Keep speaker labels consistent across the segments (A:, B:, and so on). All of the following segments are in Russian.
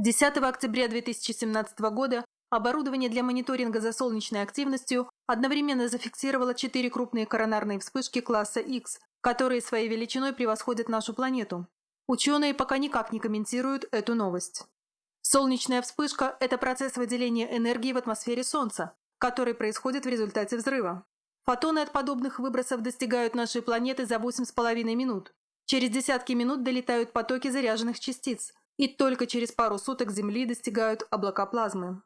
A: 10 октября 2017 года оборудование для мониторинга за солнечной активностью одновременно зафиксировало четыре крупные коронарные вспышки класса X, которые своей величиной превосходят нашу планету. Ученые пока никак не комментируют эту новость. Солнечная вспышка – это процесс выделения энергии в атмосфере Солнца, который происходит в результате взрыва. Фотоны от подобных выбросов достигают нашей планеты за 8,5 минут. Через десятки минут долетают потоки заряженных частиц, и только через пару суток Земли достигают облака плазмы.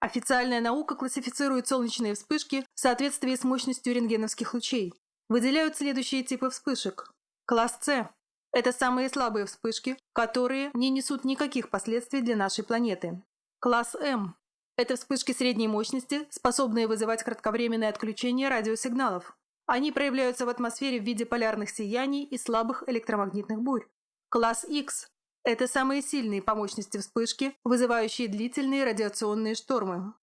A: Официальная наука классифицирует солнечные вспышки в соответствии с мощностью рентгеновских лучей. Выделяют следующие типы вспышек. Класс С – это самые слабые вспышки, которые не несут никаких последствий для нашей планеты. Класс М – это вспышки средней мощности, способные вызывать кратковременное отключение радиосигналов. Они проявляются в атмосфере в виде полярных сияний и слабых электромагнитных бурь. Класс X это самые сильные по мощности вспышки, вызывающие длительные радиационные штормы.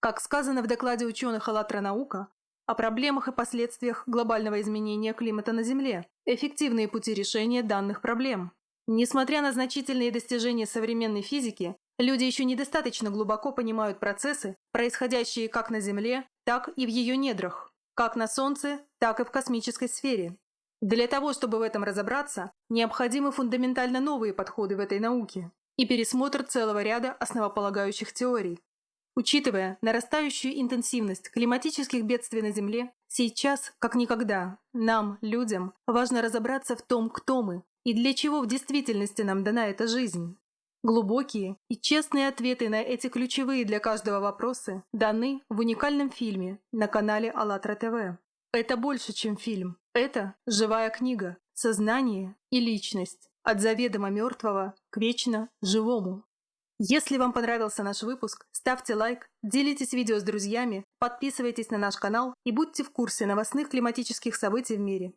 A: Как сказано в докладе ученых «АЛЛАТРА наука», о проблемах и последствиях глобального изменения климата на Земле, эффективные пути решения данных проблем. Несмотря на значительные достижения современной физики, люди еще недостаточно глубоко понимают процессы, происходящие как на Земле, так и в ее недрах, как на Солнце, так и в космической сфере. Для того, чтобы в этом разобраться, необходимы фундаментально новые подходы в этой науке и пересмотр целого ряда основополагающих теорий. Учитывая нарастающую интенсивность климатических бедствий на Земле, сейчас, как никогда, нам, людям, важно разобраться в том, кто мы и для чего в действительности нам дана эта жизнь. Глубокие и честные ответы на эти ключевые для каждого вопросы даны в уникальном фильме на канале АЛЛАТРА ТВ. Это больше, чем фильм. Это живая книга, сознание и личность. От заведомо мертвого к вечно живому. Если вам понравился наш выпуск, ставьте лайк, делитесь видео с друзьями, подписывайтесь на наш канал и будьте в курсе новостных климатических событий в мире.